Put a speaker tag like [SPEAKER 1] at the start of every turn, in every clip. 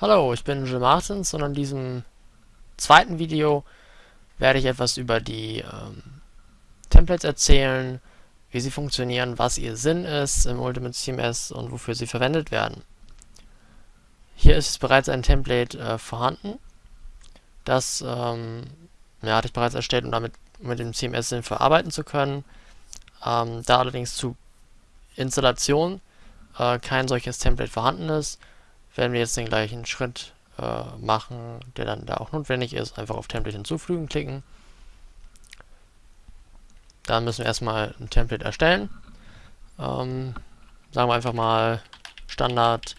[SPEAKER 1] Hallo, ich bin Jill Martins und in diesem zweiten Video werde ich etwas über die ähm, Templates erzählen, wie sie funktionieren, was ihr Sinn ist im Ultimate CMS und wofür sie verwendet werden. Hier ist bereits ein Template äh, vorhanden. Das ähm, ja, hatte ich bereits erstellt, um damit mit dem CMS sinnvoll arbeiten zu können. Ähm, da allerdings zu Installation äh, kein solches Template vorhanden ist, werden wir jetzt den gleichen Schritt äh, machen, der dann da auch notwendig ist. Einfach auf Template hinzufügen klicken. Dann müssen wir erstmal ein Template erstellen. Ähm, sagen wir einfach mal Standard,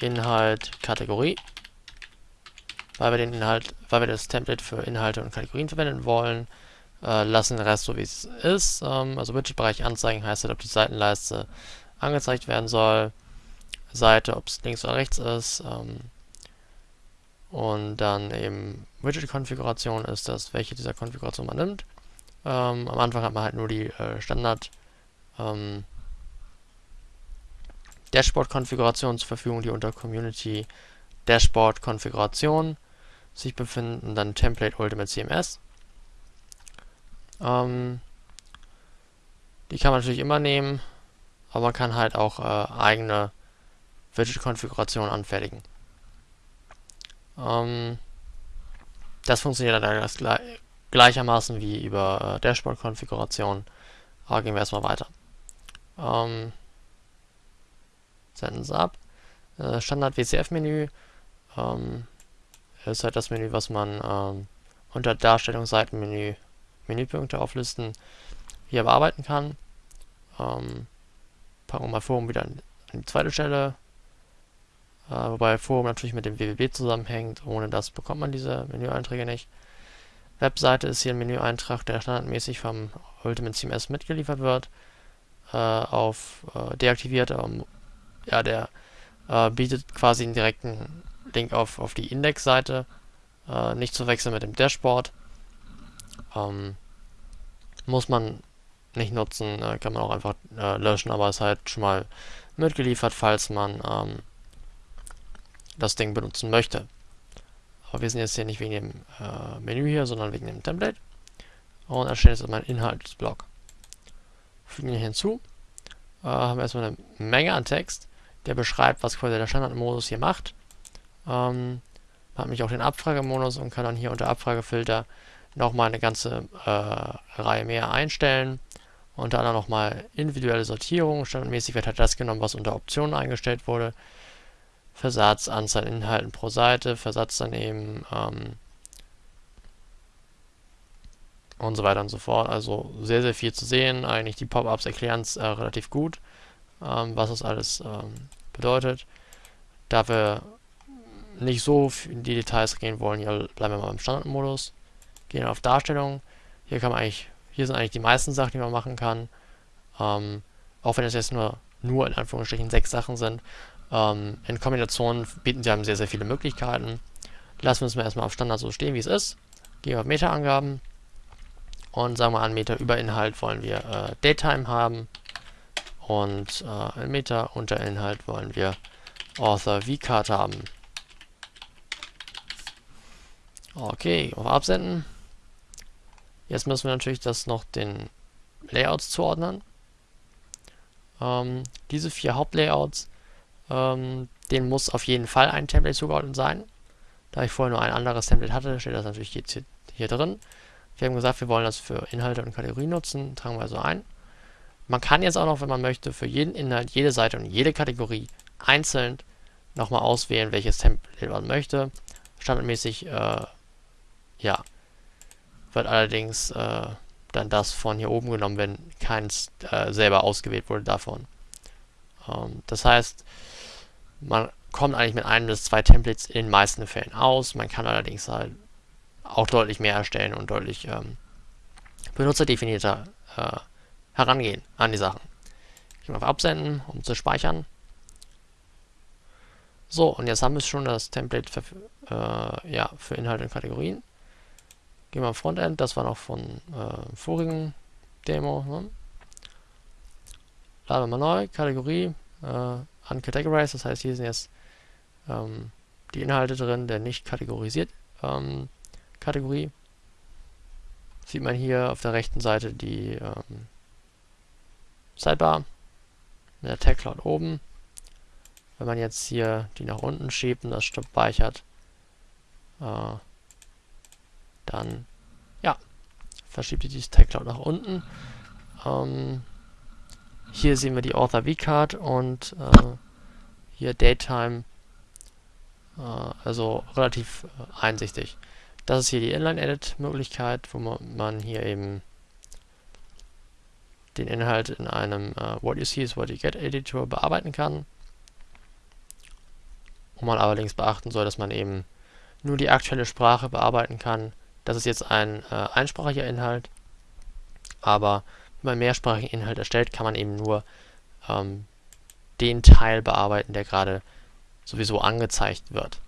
[SPEAKER 1] Inhalt, Kategorie. Weil wir den Inhalt, weil wir das Template für Inhalte und Kategorien verwenden wollen, äh, lassen den Rest so wie es ist. Ähm, also Widget-Bereich anzeigen heißt halt, ob die Seitenleiste angezeigt werden soll. Seite, ob es links oder rechts ist. Ähm, und dann eben Widget-Konfiguration ist das, welche dieser Konfiguration man nimmt. Ähm, am Anfang hat man halt nur die äh, Standard ähm, Dashboard-Konfiguration zur Verfügung, die unter Community Dashboard-Konfiguration sich befinden, dann Template Ultimate CMS. Ähm, die kann man natürlich immer nehmen, aber man kann halt auch äh, eigene Widget-Konfiguration anfertigen. Ähm, das funktioniert dann gleich, gleichermaßen wie über äh, Dashboard-Konfiguration. Aber gehen wir erstmal weiter. Ähm, senden es ab. Äh, Standard WCF-Menü ähm, ist halt das Menü, was man ähm, unter Darstellung Seitenmenü Menüpunkte auflisten hier bearbeiten kann. Ähm, packen wir mal Forum wieder an, an die zweite Stelle. Äh, wobei Forum natürlich mit dem WWB zusammenhängt. Ohne das bekommt man diese Menüeinträge nicht. Webseite ist hier ein Menüeintrag, der standardmäßig vom Ultimate CMS mitgeliefert wird. Äh, auf äh, deaktiviert, ähm, ja, der äh, bietet quasi einen direkten Link auf, auf die Indexseite. Äh, nicht zu wechseln mit dem Dashboard. Ähm, muss man nicht nutzen, äh, kann man auch einfach löschen, aber ist halt schon mal mitgeliefert, falls man ähm, das Ding benutzen möchte. Aber wir sind jetzt hier nicht wegen dem äh, Menü hier, sondern wegen dem Template. Und erstellen jetzt mein Inhaltsblock. Fügen ihn hinzu. Äh, haben wir erstmal eine Menge an Text, der beschreibt, was quasi der Standardmodus hier macht. Ähm, hat nämlich auch den Abfragemodus und kann dann hier unter Abfragefilter nochmal eine ganze äh, Reihe mehr einstellen. Unter anderem nochmal individuelle Sortierung. Standardmäßig wird halt das genommen, was unter Optionen eingestellt wurde. Versatz, Anzahl Inhalten pro Seite, Versatz daneben ähm, und so weiter und so fort. Also sehr, sehr viel zu sehen. Eigentlich die Pop-ups erklären es äh, relativ gut, ähm, was das alles ähm, bedeutet. Da wir nicht so in die Details gehen wollen, hier bleiben wir mal im Standardmodus. Gehen auf Darstellung. Hier kann man eigentlich, hier sind eigentlich die meisten Sachen, die man machen kann. Ähm, auch wenn es jetzt nur, nur in Anführungsstrichen sechs Sachen sind, ähm, in Kombination bieten sie einem sehr, sehr viele Möglichkeiten. Lassen wir es mal erstmal auf Standard so stehen, wie es ist. Gehen wir auf Meta-Angaben und sagen wir an Meta über Inhalt wollen wir äh, Datetime haben und äh, Meta unter Inhalt wollen wir Author V-Card haben. Okay, auf Absenden. Jetzt müssen wir natürlich das noch den Layouts zuordnen. Ähm, diese vier Hauptlayouts ähm, den muss auf jeden Fall ein Template zugeordnet sein. Da ich vorher nur ein anderes Template hatte, steht das natürlich jetzt hier, hier drin. Wir haben gesagt, wir wollen das für Inhalte und Kategorien nutzen, tragen wir also ein. Man kann jetzt auch noch, wenn man möchte, für jeden Inhalt, jede Seite und jede Kategorie einzeln nochmal auswählen, welches Template man möchte. Standardmäßig, äh, ja, wird allerdings äh, dann das von hier oben genommen, wenn keins äh, selber ausgewählt wurde davon. Ähm, das heißt, man kommt eigentlich mit einem bis zwei Templates in den meisten Fällen aus. Man kann allerdings halt auch deutlich mehr erstellen und deutlich ähm, benutzerdefinierter äh, herangehen an die Sachen. Ich auf Absenden, um zu speichern. So, und jetzt haben wir schon das Template für, äh, ja, für Inhalte und Kategorien. Gehen wir auf Frontend, das war noch von äh, vorigen Demo. Ne? Laden wir mal neu, Kategorie, äh, uncategorized, das heißt, hier sind jetzt ähm, die Inhalte drin der nicht kategorisiert ähm, Kategorie. Sieht man hier auf der rechten Seite die ähm, Sidebar mit der Tag Cloud oben. Wenn man jetzt hier die nach unten schiebt und das speichert, äh, dann ja, verschiebt die Tag Cloud nach unten. Ähm, hier sehen wir die Author V-Card und äh, hier Daytime, äh, also relativ äh, einsichtig. Das ist hier die Inline-Edit-Möglichkeit, wo man, hier eben den Inhalt in einem äh, What You See is What You Get Editor bearbeiten kann. Wo man allerdings beachten soll, dass man eben nur die aktuelle Sprache bearbeiten kann. Das ist jetzt ein äh, einsprachiger Inhalt, aber man mehrsprachigen Inhalt erstellt, kann man eben nur ähm, den Teil bearbeiten, der gerade sowieso angezeigt wird.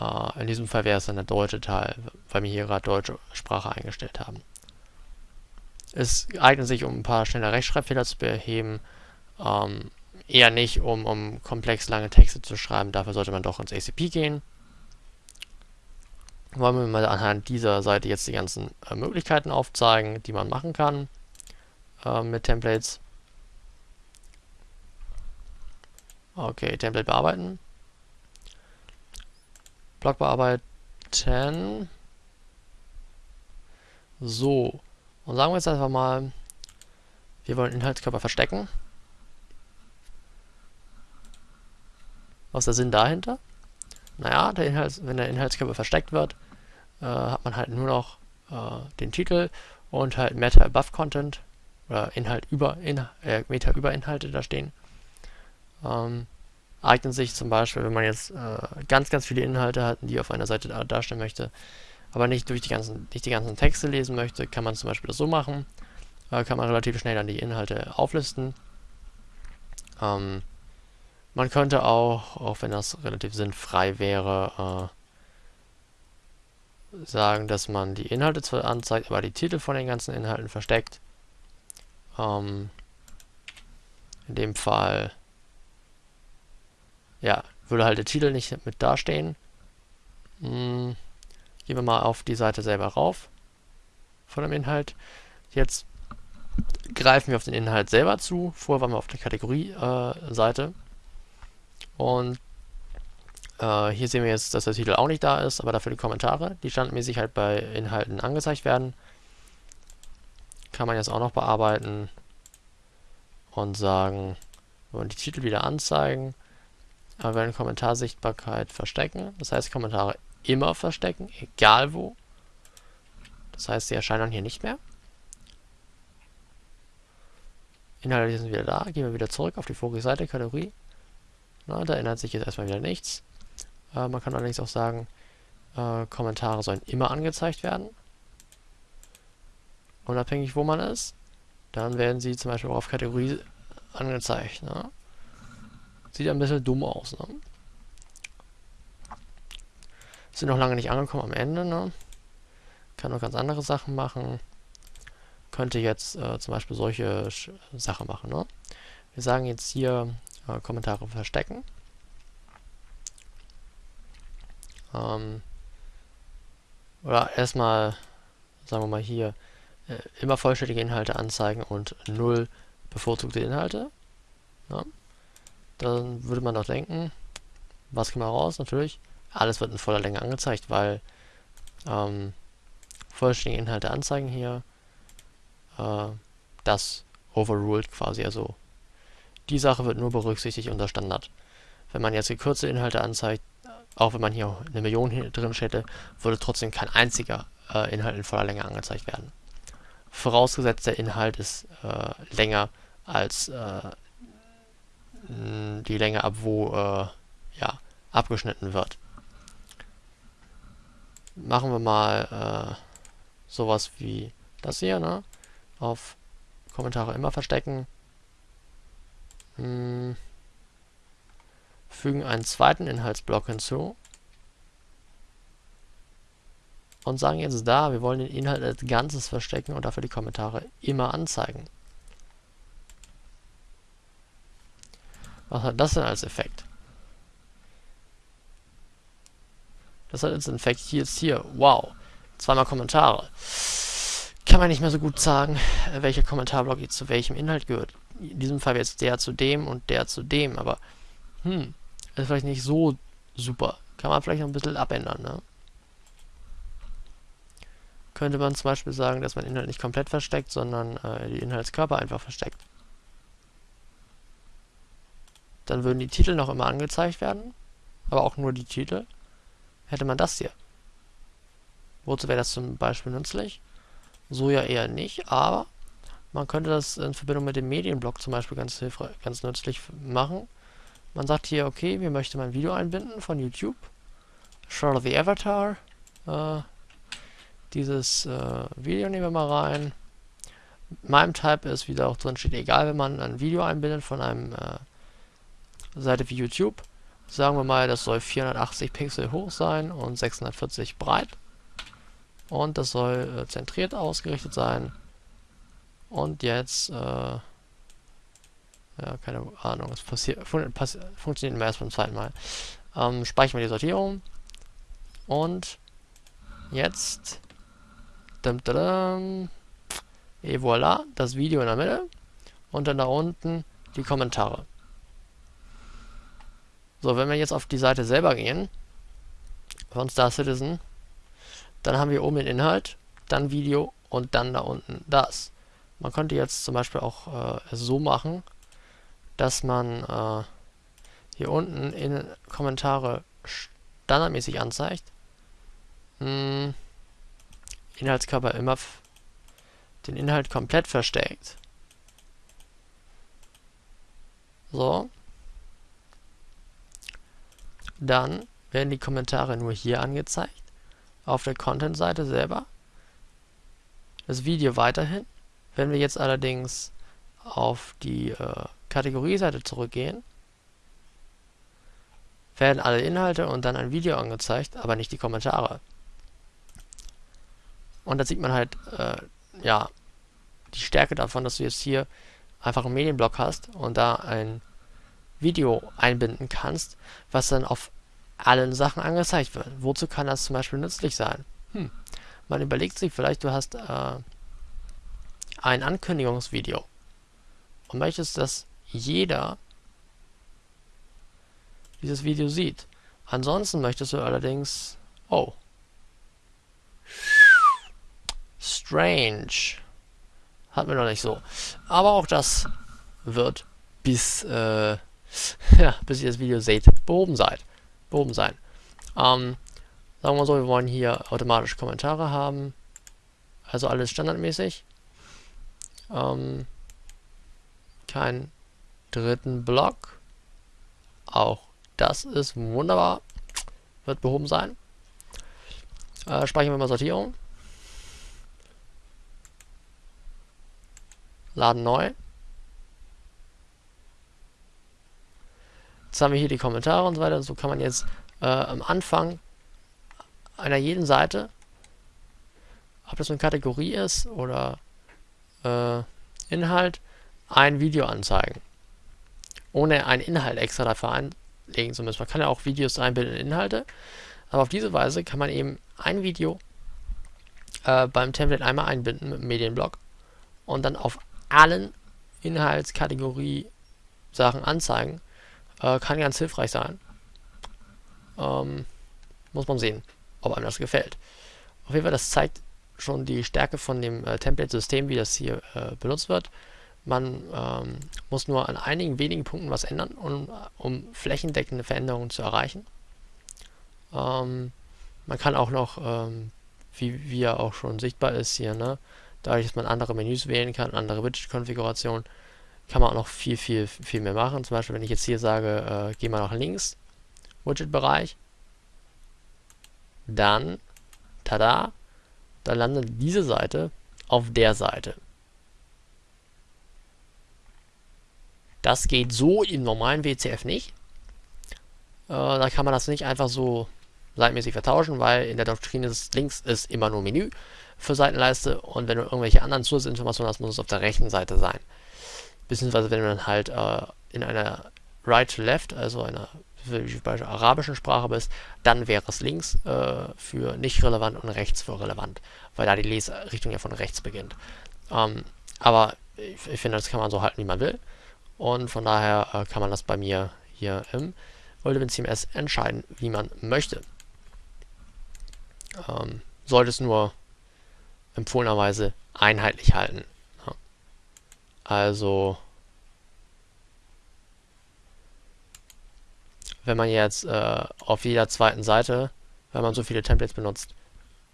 [SPEAKER 1] Äh, in diesem Fall wäre es dann der deutsche Teil, weil wir hier gerade deutsche Sprache eingestellt haben. Es eignet sich, um ein paar schnelle Rechtschreibfehler zu beheben, ähm, eher nicht, um, um komplex lange Texte zu schreiben. Dafür sollte man doch ins ACP gehen. Wollen wir mal anhand dieser Seite jetzt die ganzen äh, Möglichkeiten aufzeigen, die man machen kann äh, mit Templates. Okay, Template bearbeiten. Block bearbeiten. So. Und sagen wir jetzt einfach mal, wir wollen Inhaltskörper verstecken. Was ist der Sinn dahinter? Naja, der Inhalt, wenn der Inhaltskörper versteckt wird, äh, hat man halt nur noch äh, den Titel und halt Meta Above Content oder Inhalt über in, äh, Meta über Inhalte da stehen. Ähm, eignet sich zum Beispiel, wenn man jetzt äh, ganz, ganz viele Inhalte hat, die auf einer Seite darstellen möchte, aber nicht durch die ganzen, nicht die ganzen Texte lesen möchte, kann man zum Beispiel das so machen. Äh, kann man relativ schnell dann die Inhalte auflisten. Ähm, man könnte auch, auch wenn das relativ sinnfrei wäre, äh, sagen, dass man die Inhalte zwar anzeigt, aber die Titel von den ganzen Inhalten versteckt. Ähm, in dem Fall ja, würde halt der Titel nicht mit dastehen. Hm, gehen wir mal auf die Seite selber rauf von dem Inhalt. Jetzt greifen wir auf den Inhalt selber zu. Vorher waren wir auf der Kategorie-Seite. Äh, und äh, hier sehen wir jetzt, dass der Titel auch nicht da ist, aber dafür die Kommentare, die standmäßig halt bei Inhalten angezeigt werden. Kann man jetzt auch noch bearbeiten und sagen, wir wollen die Titel wieder anzeigen. Aber wir werden Kommentarsichtbarkeit verstecken. Das heißt, Kommentare immer verstecken, egal wo. Das heißt, sie erscheinen dann hier nicht mehr. Inhalte sind wieder da. Gehen wir wieder zurück auf die vorige Seite, Kategorie. Na, da ändert sich jetzt erstmal wieder nichts. Äh, man kann allerdings auch sagen, äh, Kommentare sollen immer angezeigt werden. Unabhängig, wo man ist. Dann werden sie zum Beispiel auch auf Kategorie angezeigt. Ne? Sieht ein bisschen dumm aus, ne? Sind noch lange nicht angekommen am Ende, ne? Kann noch ganz andere Sachen machen. Könnte jetzt äh, zum Beispiel solche Sachen machen, ne? Wir sagen jetzt hier äh, Kommentare verstecken. Ähm, oder erstmal, sagen wir mal hier, äh, immer vollständige Inhalte anzeigen und null bevorzugte Inhalte. Ja. Dann würde man doch denken, was kommt raus? Natürlich, alles wird in voller Länge angezeigt, weil ähm, vollständige Inhalte anzeigen hier, äh, das overruled quasi, also die Sache wird nur berücksichtigt unter Standard. Wenn man jetzt gekürzte Inhalte anzeigt, auch wenn man hier eine Million drin hätte, würde trotzdem kein einziger äh, Inhalt in voller Länge angezeigt werden. Vorausgesetzt der Inhalt ist äh, länger als äh, die Länge ab, wo äh, ja, abgeschnitten wird. Machen wir mal äh, sowas wie das hier, ne? Auf Kommentare immer verstecken. Hm. Fügen einen zweiten Inhaltsblock hinzu. Und sagen jetzt da, wir wollen den Inhalt als Ganzes verstecken und dafür die Kommentare immer anzeigen. Was hat das denn als Effekt? Das hat jetzt in fact jetzt hier, wow, zweimal Kommentare. Kann man nicht mehr so gut sagen, welcher Kommentarblock jetzt zu welchem Inhalt gehört. In diesem Fall jetzt der zu dem und der zu dem, aber hm, ist vielleicht nicht so super. Kann man vielleicht noch ein bisschen abändern, ne? Könnte man zum Beispiel sagen, dass man Inhalt nicht komplett versteckt, sondern äh, die Inhaltskörper einfach versteckt. Dann würden die Titel noch immer angezeigt werden, aber auch nur die Titel. Hätte man das hier. Wozu wäre das zum Beispiel nützlich? So ja eher nicht, aber man könnte das in Verbindung mit dem Medienblock zum Beispiel ganz ganz nützlich machen. Man sagt hier, okay, wir möchten ein Video einbinden von YouTube. Show the Avatar. Äh, dieses äh, Video nehmen wir mal rein. Meinem Type ist, wie da auch drin steht, egal, wenn man ein Video einbindet von einem äh, Seite wie YouTube. Sagen wir mal, das soll 480 Pixel hoch sein und 640 breit. Und das soll äh, zentriert ausgerichtet sein. Und jetzt, äh, ja, keine Ahnung, es passiert, fun passi funktioniert immer erst beim zweiten Mal. Ähm, speichern wir die Sortierung. Und jetzt, dum, dum, et voilà, das Video in der Mitte. Und dann da unten die Kommentare. So, wenn wir jetzt auf die Seite selber gehen, von Star Citizen, dann haben wir oben den Inhalt, dann Video und dann da unten das. Man könnte jetzt zum Beispiel auch äh, so machen, dass man äh, hier unten in Kommentare standardmäßig anzeigt. Hm, Inhaltskörper immer den Inhalt komplett versteckt. So. Dann werden die Kommentare nur hier angezeigt, auf der Content-Seite selber. Das Video weiterhin. Wenn wir jetzt allerdings auf die äh, Kategorieseite zurückgehen, werden alle Inhalte und dann ein Video angezeigt, aber nicht die Kommentare. Und da sieht man halt, äh, ja, die Stärke davon, dass du jetzt hier einfach einen Medienblock hast und da ein Video einbinden kannst, was dann auf allen Sachen angezeigt wird. Wozu kann das zum Beispiel nützlich sein? Hm. Man überlegt sich vielleicht, du hast äh, ein Ankündigungsvideo und möchtest, dass jeder dieses Video sieht. Ansonsten möchtest du allerdings... Oh. Strange. Hat wir noch nicht so. Aber auch das wird bis... Äh, ja, bis ihr das Video seht, behoben seid. Behoben sein. Ähm, sagen wir mal so, wir wollen hier automatisch Kommentare haben. Also alles standardmäßig. Ähm, kein dritten Block. Auch das ist wunderbar. Wird behoben sein. Äh, speichern wir mal Sortierung. Laden neu. Jetzt haben wir hier die Kommentare und so weiter. So kann man jetzt äh, am Anfang einer jeden Seite, ob das eine Kategorie ist oder äh, Inhalt, ein Video anzeigen. Ohne einen Inhalt extra dafür einlegen zu müssen. Man kann ja auch Videos einbilden in Inhalte, aber auf diese Weise kann man eben ein Video äh, beim Template einmal einbinden mit dem Medienblock und dann auf allen Inhaltskategorie Sachen anzeigen äh, kann ganz hilfreich sein. Ähm, muss man sehen, ob einem das gefällt. Auf jeden Fall, das zeigt schon die Stärke von dem äh, Template-System, wie das hier äh, benutzt wird. Man ähm, muss nur an einigen wenigen Punkten was ändern, um, um flächendeckende Veränderungen zu erreichen. Ähm, man kann auch noch, ähm, wie, wie ja auch schon sichtbar ist hier, ne, dadurch, dass man andere Menüs wählen kann, andere Widget-Konfigurationen, kann man auch noch viel, viel, viel mehr machen. Zum Beispiel, wenn ich jetzt hier sage, äh, geh mal nach links, Widget-Bereich, dann, tada, dann landet diese Seite auf der Seite. Das geht so im normalen WCF nicht. Äh, da kann man das nicht einfach so seitenmäßig vertauschen, weil in der Doktrin ist links ist immer nur Menü für Seitenleiste und wenn du irgendwelche anderen Zusatzinformationen hast, muss es auf der rechten Seite sein beziehungsweise wenn man halt äh, in einer Right-to-Left, also einer bei der arabischen Sprache bist, dann wäre es links äh, für nicht relevant und rechts für relevant, weil da die Leserichtung ja von rechts beginnt. Ähm, aber ich, ich, finde, das kann man so halten, wie man will. Und von daher äh, kann man das bei mir hier im Ultimate CMS entscheiden, wie man möchte. Ähm, sollte es nur empfohlenerweise einheitlich halten. Ja. Also wenn man jetzt äh, auf jeder zweiten Seite, wenn man so viele Templates benutzt,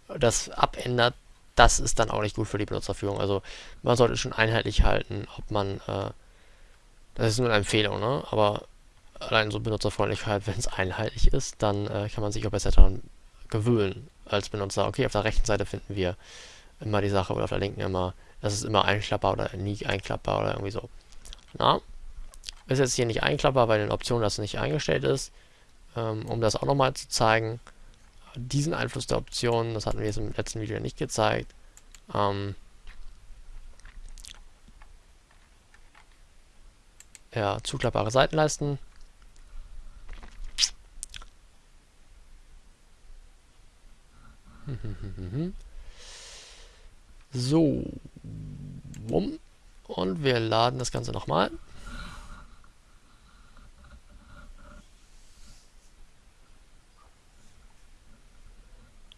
[SPEAKER 1] das abändert, das ist dann auch nicht gut für die Benutzerführung. Also man sollte schon einheitlich halten, ob man, äh, das ist nur eine Empfehlung, ne? aber allein so Benutzerfreundlichkeit, wenn es einheitlich ist, dann äh, kann man sich auch besser daran gewöhnen als Benutzer. Okay, auf der rechten Seite finden wir immer die Sache oder auf der linken immer, das ist immer einklappbar oder nie einklappbar oder irgendwie so. Na, ist jetzt hier nicht einklappbar, weil in Optionen das nicht eingestellt ist. Ähm, um das auch nochmal zu zeigen, diesen Einfluss der Optionen, das hatten wir jetzt im letzten Video nicht gezeigt. Ähm, ja, zuklappbare Seitenleisten. So. Und wir laden das Ganze nochmal.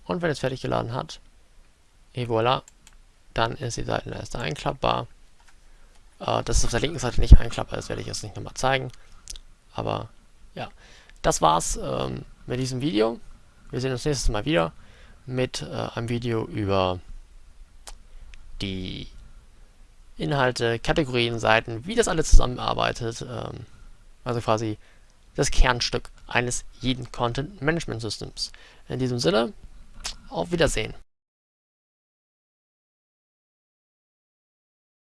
[SPEAKER 1] Und wenn es fertig geladen hat, et voilà, dann ist die Seitenleiste einklappbar. Äh, dass es auf der linken Seite nicht einklappbar ist, werde ich jetzt nicht nochmal zeigen. Aber ja, das war's ähm, mit diesem Video. Wir sehen uns nächstes Mal wieder mit äh, einem Video über die Inhalte, Kategorien, Seiten, wie das alles zusammenarbeitet. Ähm, also quasi das Kernstück eines jeden Content Management Systems. In diesem Sinne, auf Wiedersehen.